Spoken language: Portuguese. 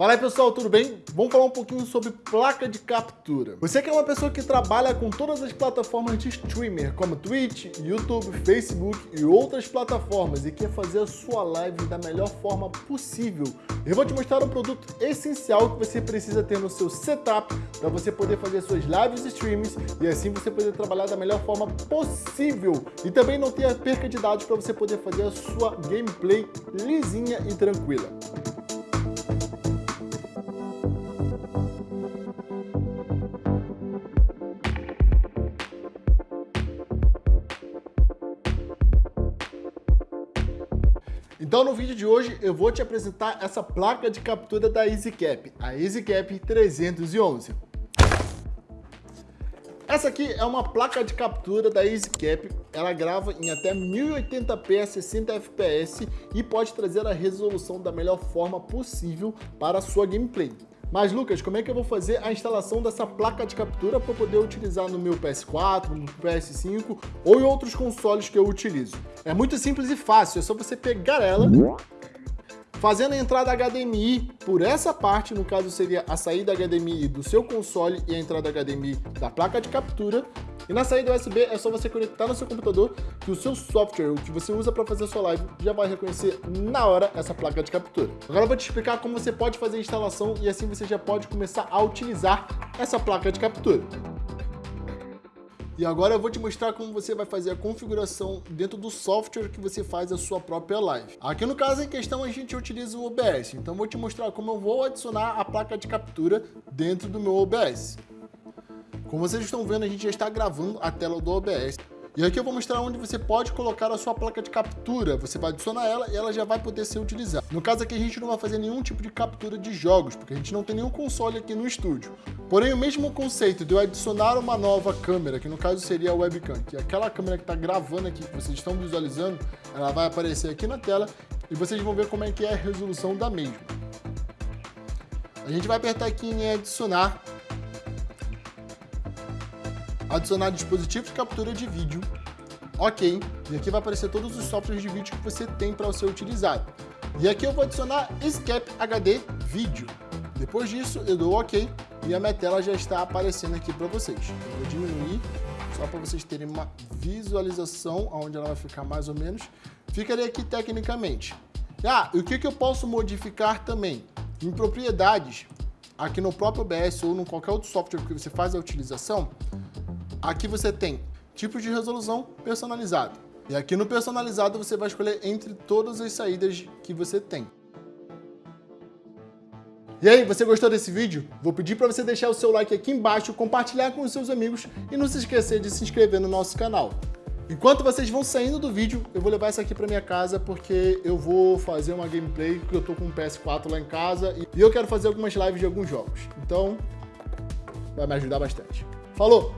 Fala aí pessoal, tudo bem? Vamos falar um pouquinho sobre placa de captura. Você que é uma pessoa que trabalha com todas as plataformas de streamer, como Twitch, YouTube, Facebook e outras plataformas e quer fazer a sua live da melhor forma possível, eu vou te mostrar um produto essencial que você precisa ter no seu setup para você poder fazer suas lives e streams e assim você poder trabalhar da melhor forma possível e também não ter a perca de dados para você poder fazer a sua gameplay lisinha e tranquila. Então no vídeo de hoje eu vou te apresentar essa placa de captura da EasyCap, a EasyCap 311. Essa aqui é uma placa de captura da EasyCap, ela grava em até 1080p a 60 fps e pode trazer a resolução da melhor forma possível para a sua gameplay. Mas Lucas, como é que eu vou fazer a instalação dessa placa de captura para poder utilizar no meu PS4, no PS5 ou em outros consoles que eu utilizo? É muito simples e fácil, é só você pegar ela, fazendo a entrada HDMI por essa parte, no caso seria a saída HDMI do seu console e a entrada HDMI da placa de captura, e na saída USB é só você conectar no seu computador que o seu software, o que você usa para fazer a sua live, já vai reconhecer na hora essa placa de captura. Agora eu vou te explicar como você pode fazer a instalação e assim você já pode começar a utilizar essa placa de captura. E agora eu vou te mostrar como você vai fazer a configuração dentro do software que você faz a sua própria live. Aqui no caso em questão a gente utiliza o OBS, então vou te mostrar como eu vou adicionar a placa de captura dentro do meu OBS. Como vocês estão vendo, a gente já está gravando a tela do OBS. E aqui eu vou mostrar onde você pode colocar a sua placa de captura. Você vai adicionar ela e ela já vai poder ser utilizada. No caso aqui, a gente não vai fazer nenhum tipo de captura de jogos, porque a gente não tem nenhum console aqui no estúdio. Porém, o mesmo conceito de eu adicionar uma nova câmera, que no caso seria a webcam, que é aquela câmera que está gravando aqui, que vocês estão visualizando, ela vai aparecer aqui na tela e vocês vão ver como é que é a resolução da mesma. A gente vai apertar aqui em adicionar adicionar dispositivo de captura de vídeo, ok, e aqui vai aparecer todos os softwares de vídeo que você tem para ser utilizado. E aqui eu vou adicionar Escape HD Vídeo. Depois disso, eu dou ok e a minha tela já está aparecendo aqui para vocês. Eu vou diminuir, só para vocês terem uma visualização onde ela vai ficar mais ou menos. Ficaria aqui tecnicamente. Ah, e o que, que eu posso modificar também? Em propriedades, aqui no próprio OBS ou em qualquer outro software que você faz a utilização, Aqui você tem tipo de resolução personalizado. E aqui no personalizado você vai escolher entre todas as saídas que você tem. E aí, você gostou desse vídeo? Vou pedir para você deixar o seu like aqui embaixo, compartilhar com os seus amigos e não se esquecer de se inscrever no nosso canal. Enquanto vocês vão saindo do vídeo, eu vou levar essa aqui para minha casa porque eu vou fazer uma gameplay, porque eu tô com um PS4 lá em casa e eu quero fazer algumas lives de alguns jogos. Então, vai me ajudar bastante. Falou!